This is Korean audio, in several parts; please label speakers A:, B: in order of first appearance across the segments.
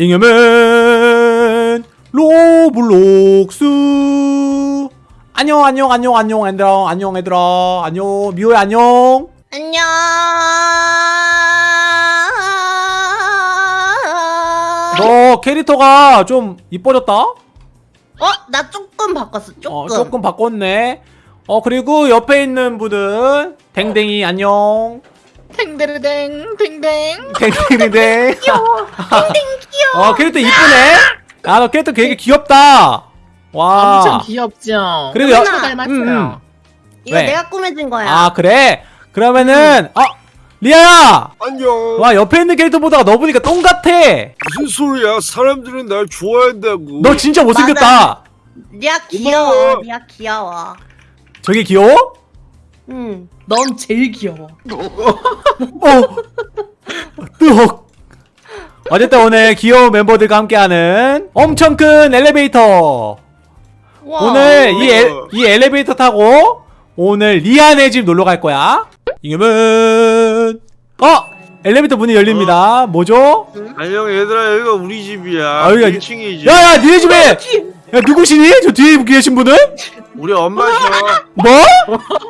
A: 잉여맨 로블록스. 안녕 안녕 안녕 안녕 얘들아. 안녕 얘들아. 안녕 미호야 안녕.
B: 안녕.
A: 너 캐릭터가 좀 이뻐졌다? 어?
B: 나 조금 바꿨어 어, 조금.
A: 어, 조금 바꿨네. 어 그리고 옆에 있는 분들 댕댕이 어. 안녕.
B: 탱데르댕
A: 댕댕 댕댕댕
B: 귀여워 댕댕 귀여워
A: 어 캐릭터 이쁘네 아너 캐릭터 되게 귀엽다 와
C: 엄청 귀엽죠
A: 그리고 여...
C: 닮았어요
A: 음, 음.
B: 이거
A: 왜?
B: 내가 꾸며준 거야
A: 아 그래? 그러면은 음. 어 리아야!
D: 안녕
A: 와 옆에 있는 캐릭터 보다가 너 보니까 똥 같아
D: 무슨 소리야 사람들은 날 좋아한다고
A: 너 진짜 못생겼다 맞아.
B: 리아 귀여워
D: 맞아.
B: 리아 귀여워
A: 저게 귀여워?
B: 응.
C: 넌 제일 귀여워.
A: 어. 어? 뜨 어쨌든 오늘 귀여운 멤버들과 함께하는 엄청 큰 엘리베이터.
B: 와.
A: 오늘 이, 에, 어. 이 엘리베이터 타고 오늘 리안의 집 놀러 갈 거야. 이겨면 어! 엘리베이터 문이 열립니다. 어? 뭐죠?
D: 안녕 얘들아 여기가 우리 집이야.
A: 아, 여기가
D: 1층이지.
A: 야야 니네 집에! 어, 야 누구시니? 저 뒤에 계신 분은?
D: 우리 엄마셔.
A: 뭐?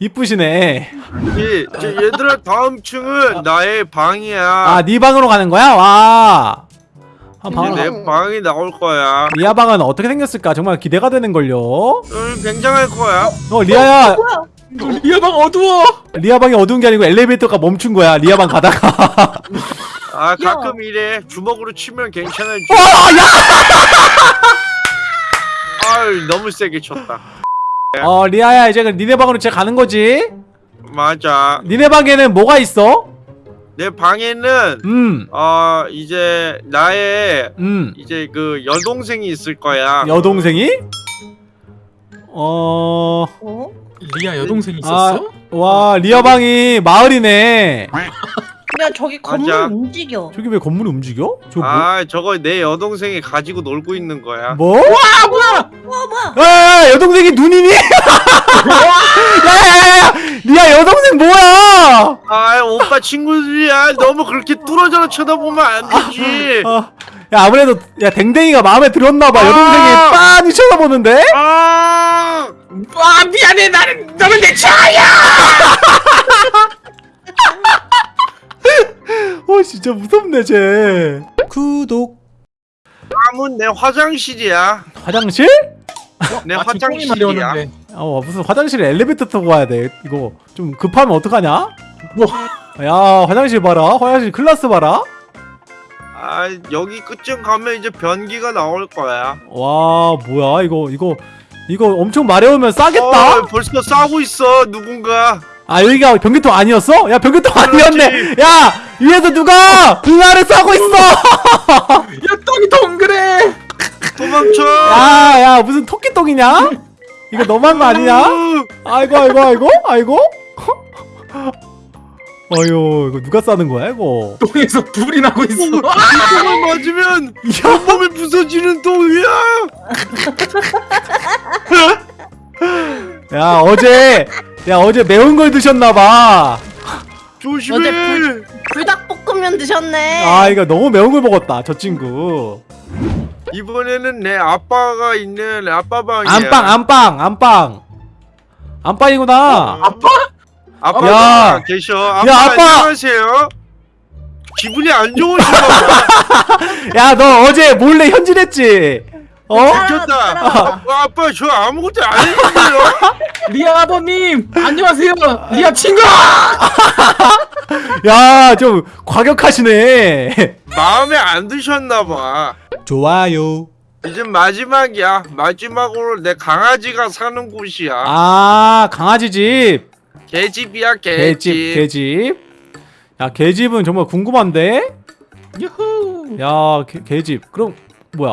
A: 이쁘시네
D: 얘들아 다음 층은 나의 방이야.
A: 아 네 방으로 가는 거야? 와 방으로 가-
D: 내 방이 나올 거야.
A: 리아 방은 어떻게 생겼을까 정말 기대가 되는 걸요
D: 응, 굉장할 거야.
A: 어 리아야
B: 뭐야?
C: 리아 방 어두워.
A: 리아 방이 어두운 게 아니고 엘리베이터가 멈춘 거야 리아 방 가다가
D: 아 가끔 이래 주먹으로 치면 괜찮아지.
A: 와 야
D: 아유 너무 세게 쳤다.
A: 어 리아야 이제 그 니네 방으로 이제 가는 거지
D: 맞아.
A: 니네 방에는 뭐가 있어?
D: 내 방에는
A: 음
D: 어 이제 나의
A: 음.
D: 이제 그 여동생이 있을 거야.
A: 여동생이? 어...
B: 어?
C: 리아 여동생
A: 아,
C: 있었어?
A: 와 리아 방이 마을이네
B: 야 저기 건물
D: 맞아.
B: 움직여.
A: 저기 왜 건물이 움직여? 저거 뭐?
D: 아 저거 내 여동생이 가지고 놀고 있는 거야.
A: 뭐?
C: 아 뭐야?
B: 와 뭐야?
A: 야, 여동생이 눈이니? 야야야야! 리아 여동생 뭐야?
D: 아 오빠 친구들이야. 너무 그렇게 뚫어져라 쳐다보면 안 되지.
A: 어, 야 아무래도 야 댕댕이가 마음에 들었나봐 여동생이
D: 아!
A: 빤히 쳐다보는데?
D: 아
C: 아 미안해 나는 너는 내 차야.
A: 어 진짜 무섭네 쟤 구독
D: 남은 내 화장실이야.
A: 화장실?
D: 내
C: 아,
D: 화장실이야.
A: 어 무슨 화장실에 엘리베이터 타고 가야 돼 이거 좀 급하면 어떡하냐?
C: 뭐?
A: 야 화장실 봐라 화장실 클라스 봐라
D: 아 여기 끝쯤 가면 이제 변기가 나올 거야.
A: 와 뭐야 이거 이거 이거 엄청 마려우면 싸겠다
D: 어, 벌써 싸고 있어 누군가.
A: 아 여기가 변기통 아니었어? 야 변기통 아니었네
D: 그렇지.
A: 야 위에서 누가 응아를 싸고 있어
C: 야 똥이 동그래.
D: 도망쳐.
A: 야야 무슨 토끼똥이냐? 이거 너무한 거 아니냐?
D: 으,
A: 아이고 아이고 아이고 아이고 어휴 이거 누가 싸는 거야 이거
C: 똥에서 불이 나고 있어.
D: 똥을 맞으면 온몸이 부서지는 똥이야.
A: 야 어제 야 어제 매운 걸 드셨나봐
D: 조심해.
B: 어제 불- 불닭볶음면 드셨네.
A: 아 이거 너무 매운 걸 먹었다 저 친구
D: 이번에는 내 아빠가 있는 아빠 방이야.
A: 안방 안방 안방 안방이구나
C: 아빠?
D: 아빠가
A: 야.
D: 계셔. 아빠,
A: 야, 아빠.
D: 안녕하세요. 기분이 안 좋으신가 봐.
A: 야너 어제 몰래 현질했지 어?
B: 따라와. 따라와.
D: 어, 아빠 저 아무것도 안 했는데요.
C: 리아 아버님 안녕하세요. 리아 친구.
A: 야 좀 과격하시네
D: 마음에 안 드셨나 봐.
A: 좋아요
D: 이제 마지막이야. 마지막으로 내 강아지가 사는 곳이야.
A: 아 강아지 집
D: 개집이야
A: 개집
D: 개집.
A: 개집 야 개집은 정말 궁금한데
C: 유후.
A: 야 개, 개집 그럼 뭐야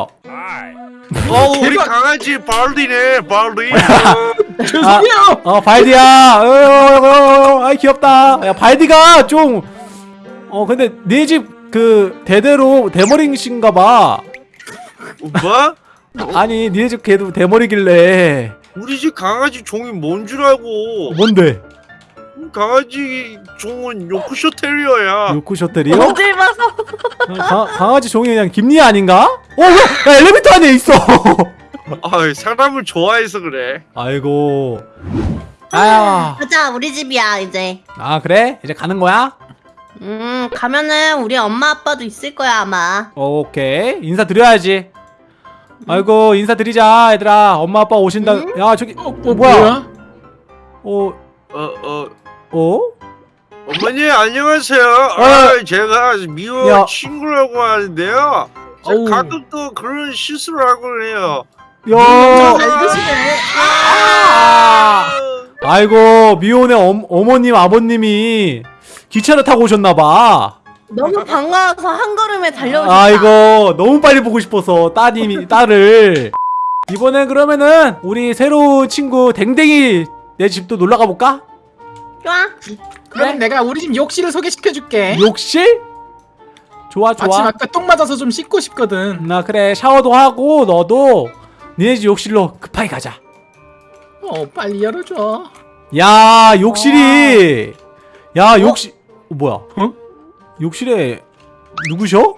D: 어 우리 강아지 발리네 발리
C: 죄송해요.
A: 어 발디야 어, 어, 어, 어, 아이 귀엽다 야 발디가 좀 어 근데 네 집 그 대대로 대머리신가봐
D: 뭐?
A: 아니 니네 집 걔도 대머리길래
D: 우리 집 강아지 종이 뭔 줄 알고
A: 뭔데
D: 강아지 종은 요크셔 테리어야
A: 요크셔틀이요?
B: 어딜 봐서
A: 강, 강아지 종이 그냥 김리아 아닌가? 어, 야, 야 엘리베이터 안에 있어.
D: 아 사람을 좋아해서 그래
A: 아이고. 아야.
B: 가자 우리 집이야 이제
A: 아 그래? 이제 가는 거야?
B: 음 가면은 우리 엄마 아빠도 있을 거야 아마
A: 오케이 인사 드려야지. 아이고 인사 드리자 얘들아. 엄마 아빠 오신다.
B: 응?
A: 야 저기
C: 어, 뭐,
A: 뭐야?
C: 뭐야?
A: 어
D: 어 어
A: 어?
D: 어머니 안녕하세요 아, 제가 미워
A: 야.
D: 친구라고 하는데요 제가. 가끔 또 그런 실수를 하고 그래요
A: 야.
B: 잘 드시네
A: 아. 아이고 미혼의 엄, 어머님 아버님이 기차를 타고 오셨나봐.
B: 너무 반가워서 한 걸음에 달려오셨다
A: 아이고 너무 빨리 보고 싶어서 따님이 딸을 이번엔 그러면은 우리 새로운 친구 댕댕이 내 집도 놀러 가볼까?
B: 좋아
C: 그럼 내가 우리 집 욕실을 소개시켜줄게.
A: 욕실? 좋아
C: 아침
A: 좋아
C: 아까 똥 맞아서 좀 씻고 싶거든.
A: 나 그래 샤워도 하고 너도 니네 집 욕실로 급하게 가자
C: 어, 빨리 열어줘.
A: 야 욕실이 야 욕실 어, 뭐야
C: 어?
A: 욕실에 누구셔?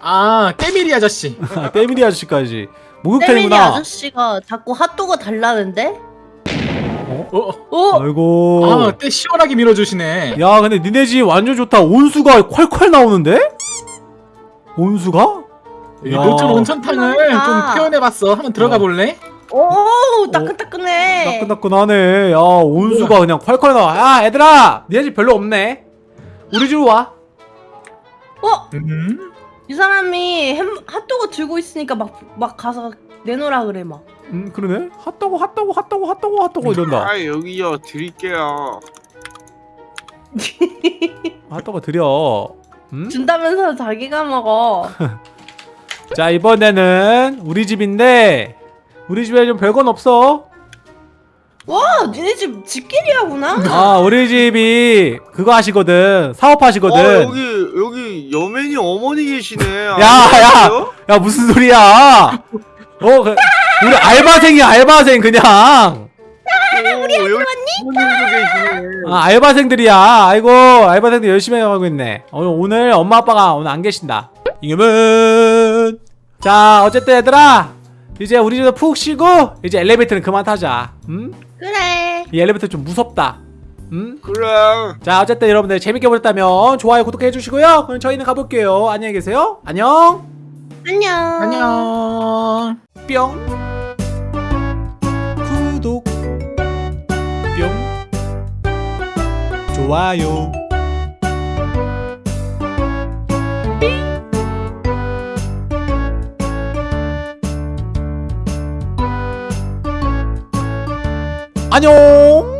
C: 아, 깨미리 아저씨.
A: 때밀이 아저씨까지
B: 때밀이
A: 목욕탕이구나
B: 아저씨가 자꾸 핫도그 달라는데?
C: 어,
B: 어?
A: 아이고
C: 아, 때 시원하게 밀어주시네.
A: 야 근데 니네 집 완전 좋다 온수가 콸콸 나오는데? 온수가?
C: 이
A: 야.
C: 녹전 온천탕을. 좀 표현해봤어. 한번 들어가
A: 어.
C: 볼래?
B: 오 따끈따끈해
A: 따끈따끈하네 야 온수가 그냥 콸콸 나와 야 얘들아 니네 집 별로 없네 우리 집으로 와
B: 어?
C: 음?
B: 이 사람이 햄, 핫도그 들고 있으니까 막, 막 가서 내놓으라 그래 막
A: 음 그러네 핫도그 핫도그 핫도그 핫도그 핫도그 이런다
D: 아 여기요 드릴게요
A: 핫도그 드려 음?
B: 준다면서 자기가 먹어
A: 자 이번에는 우리 집인데 우리 집에 좀 별건 없어.
B: 와 니네 집 집끼리야구나.
A: 아 우리 집이 그거 하시거든. 사업하시거든.
D: 어 여기 여기 여맨이 어머니 계시네.
A: 야, 야. 야 무슨 소리야? 어 그, 우리 알바생이야 알바생 그냥.
D: 우리
A: 아 알바생들이야. 아이고 알바생들 열심히 하고 있네. 오늘, 오늘 엄마 아빠가 오늘 안 계신다. 이겨면 자 어쨌든 얘들아 이제 우리 집에서 푹 쉬고 이제 엘리베이터는 그만 타자. 음?
B: 그래.
A: 이 엘리베이터 좀 무섭다. 음?
D: 그래.
A: 자 어쨌든 여러분들 재밌게 보셨다면 좋아요 구독해 주시고요. 그럼 저희는 가볼게요. 안녕히 계세요. 안녕.
B: 안녕.
C: 안녕.
A: 뿅. 구독. 뿅. 좋아요 안녕